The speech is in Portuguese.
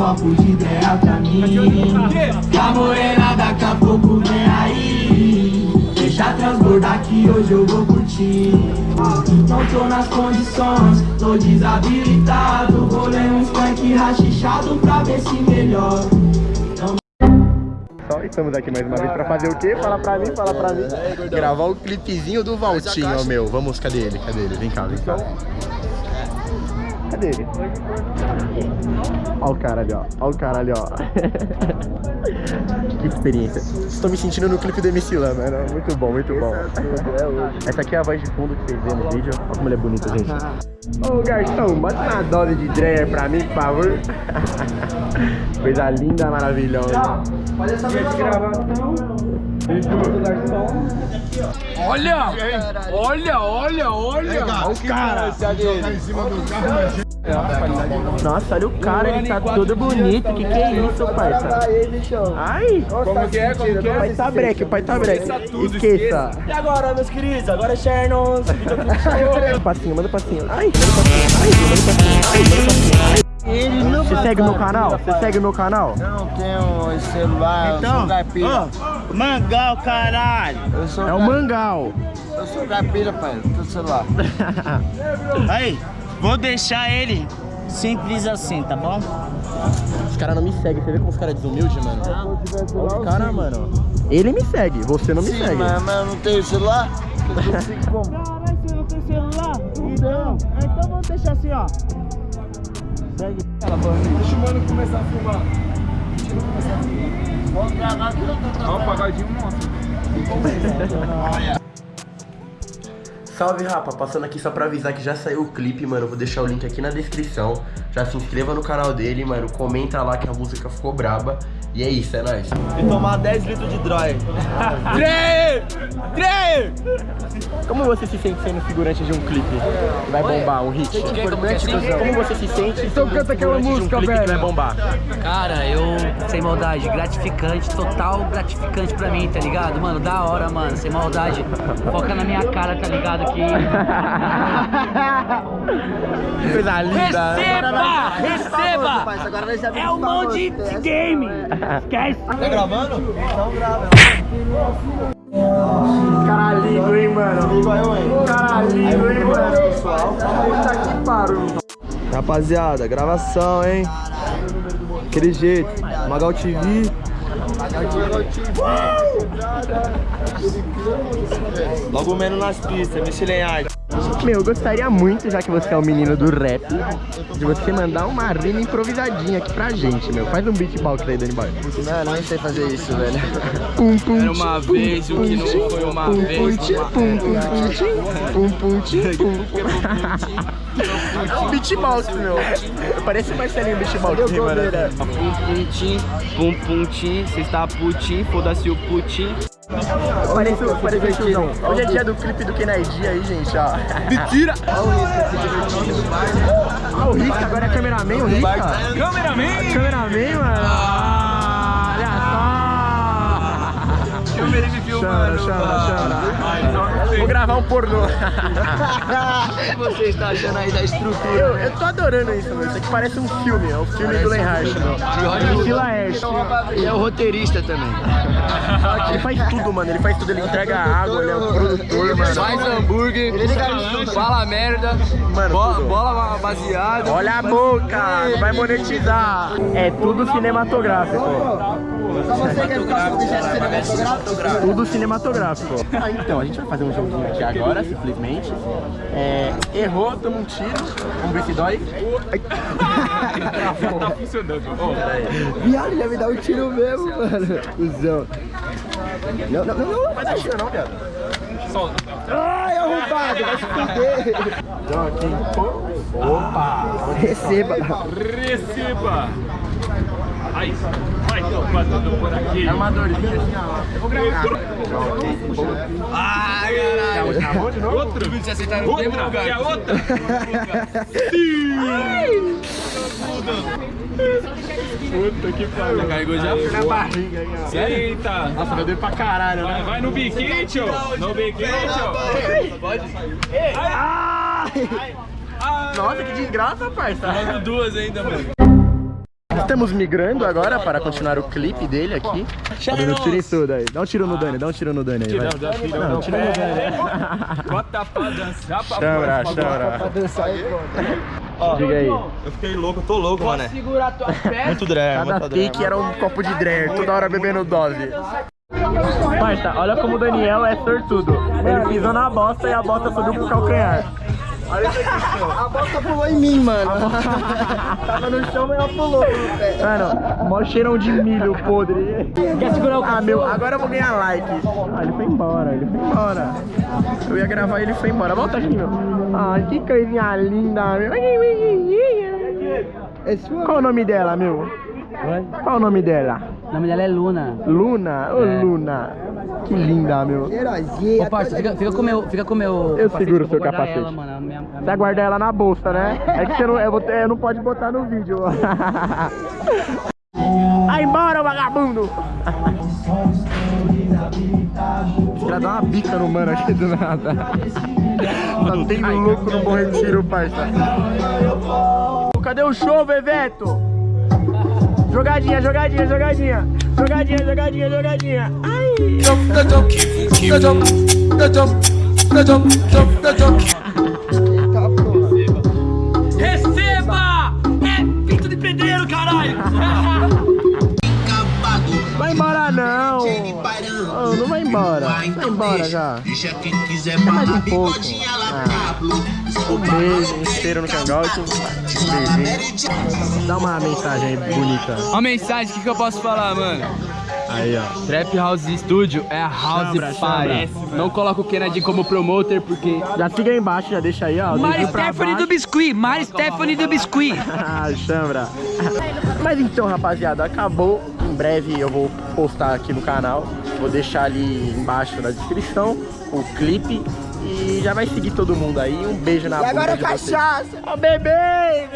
copo de ideia pra mim a morena daqui a pouco vem aí Deixa transbordar que hoje eu vou curtir Não tô nas condições, tô desabilitado Vou ler uns funk rachichado pra ver se melhor Só estamos aqui mais uma vez pra fazer o quê? Fala pra mim, fala pra mim. Gravar o clipezinho do Valtinho, meu. Vamos, cadê ele? Cadê ele? Vem cá, vem cá. Cadê ele? Ó o cara ali, ó. Ó o cara ali, ó. que experiência. Estou me sentindo no clipe do MC Lan, mano. Muito bom, muito bom. Essa aqui é a voz de fundo que vocês vê no vídeo. Olha como ele é bonito, gente. Ô garçom, bota uma dose de Dreyer pra mim, por favor. Coisa linda, maravilhosa. Olha! Olha, olha, olha! Olha o cara. Nossa, olha o cara, ele tá todo bonito. Que que é isso, parça? Ai! Como que é? Como que O pai é? tá breque, o pai tá breque. Esqueça. E agora, meus queridos? Agora é Chernos. Manda passinho, manda passinho. Ai, manda passinho. Ai, manda passinho. Ai, manda passinho. Você segue meu canal? Você segue meu canal? Não tenho celular, eu sou caipira. Mangal, caralho! Eu sou, É o Mangal. eu sou caipira, pai. Não tenho celular. Aí, vou deixar ele simples assim, tá bom? Os caras não me seguem. Você vê como os caras desumildes, mano? Olha os caras, mano. Ele me segue, você não me Sim, segue. mas, mas eu não tenho celular. Eu não? Caralho, você não tem celular? Então, então vamos deixar assim, ó. Deixa o mano começar a filmar. Ó, o pagodinho monstro. Salve rapa, passando aqui só pra avisar que já saiu o clipe, mano. Vou deixar o link aqui na descrição. Já se inscreva no canal dele, mano. Comenta lá que a música ficou braba. E é isso, é nóis. E tomar 10 litros de dry. Três! Três! Como você se sente sendo figurante de um clipe que vai bombar, um hit? Como você se sente Então sendo canta aquela de um música, clipe que vai velho. bombar? Cara, eu, sem maldade, gratificante, total gratificante pra mim, tá ligado? Mano, da hora, mano, sem maldade. Foca na minha cara, tá ligado? Que. Coisa linda. Receba! Receba! Agora nós já É o mão de game! Esquece! Tá gravando? Então grava. Cara lindo, hein, mano? Igual eu, hein? Cara lindo, hein, mano? Pessoal. Puta que pariu. Rapaziada, gravação, hein? Aquele jeito. Magal TV. Logo menos nas pistas, Michelin Art. Meu, eu gostaria muito, já que você é o menino do rap, de você mandar uma rima improvisadinha aqui pra gente, meu. Faz um beatbox aí, Dani Boy. Não, não sei fazer isso, velho. Pum, pum, Era uma vez, pum, o que não foi uma pum, vez, Pum, pum, pum, pum, tchim, pum, pum, tchim, pum. É um beatbox, meu. Parece o Marcelinho beatbox, rimando assim. Pum pum tim, pum pum tim, cê está putim, foda-se o putim. Parece, parece o tiozão. Hoje é dia do clipe do Kennedy aí, gente, ó. Mentira! Ah, o Risca, agora é cameraman, o Risca. Cameraman! Cameraman, mano. Ah, olha só. Chora, chora, chora. Vou gravar um pornô. O que você está achando aí da estrutura? Eu, eu tô adorando isso, meu. Isso aqui parece um filme, é o filme do Lenhart, meu. MC Laerte. E é o roteirista também. Ele faz tudo, mano. Ele faz tudo. Ele entrega água, ele é um produtor, mano. Faz hambúrguer, fala merda, Mano, bola, tudo. bola baseada. Olha a boca, vai monetizar. É tudo cinematográfico. Tudo cinematográfico. Ah, então, a gente vai fazer um joguinho aqui agora, simplesmente. É, errou, toma um tiro. Vamos ver se dói. Ai. Tá funcionando. Ó, Viado, ele ia me dar um tiro mesmo, mano. Cusão. Não, não, não, não, não vai dar tiro não, viado. solta. Ai, arrombado, vai se fuder. Então aqui. Opa! Receba. Receba! Aí, por aqui. É assim, ó. Eu vou gravar. Ai, caralho. Outro? Outra? Puta que pariu. Carregou já? Na barriga aí, ó. Eita. Nossa, meu Deus pra caralho, né? vai no biquinho, tio. No biquinho, tio. Pode? Ai! Nossa, que desgraça, parça. Duas ainda, mano. Estamos migrando agora para continuar o clipe dele aqui. Tá dando tiro em tudo aí. Dá um tiro no Dani, dá um tiro no Dani aí. Vai. Não, tiro no Dani. Bota pra dançar, pra Chambra, chambra. Diga aí. Eu fiquei louco, eu tô louco, mano. segurar tua perna. Muito dré, Cada take era um copo de drag, toda hora bebendo dose. Parça, olha como o Daniel é sortudo. Ele pisou na bosta e a bosta subiu pro calcanhar. A bosta pulou em mim, mano. Tava no chão, mas ela pulou. Mano, mó cheirão de milho podre. Quer segurar o Ah, meu, agora eu vou ganhar likes. Ah, ele foi embora, ele foi embora. Eu ia gravar e ele foi embora. Volta aqui, meu. Ai, que coisinha linda, meu. É sua? Qual o nome dela, meu? Qual o nome dela? O nome dela é Luna. Luna? Ô, Luna. Que linda, meu. Heróizinha. Ô, parça, fica, fica com o meu, fica com o meu Eu capacete, seguro eu seu capacete. Ela, mano, a minha- a Você minha- vai guardar ela na bolsa, né? É que você não, eu vou ter- não pode botar no vídeo. Vai embora, vagabundo! Já dá uma bica no mano aqui do nada. Tá tendo louco no Bom Retiro, parça. Cadê o show, Veveto? Jogadinha, jogadinha, jogadinha. Jogadinha, jogadinha, jogadinha. Receba! É pinto de pedreiro, caralho! Vai embora não! Oh, não vai embora. Vai embora já. Deixa quem quiser Mais um barra pouco. Ah. Um beijo, um cheiro no cangote. Um beijinho. Dá uma mensagem aí bonita. Uma mensagem, o que, que eu posso falar, mano? Aí, ó. Trap House Studio é a House Chambra, Party. Não coloca o Kennedy como promoter, porque Já siga aí embaixo, já deixa aí, ó. Mari Stephanie do. Biscuit! Mari Stephanie do Biscuit! Ah, chambra. Mas então, rapaziada, acabou. Em breve eu vou postar aqui no canal. Vou deixar ali embaixo na descrição o clipe. E já vai seguir todo mundo aí. Um beijo na E bunda agora de cachaça. Ó, bebê!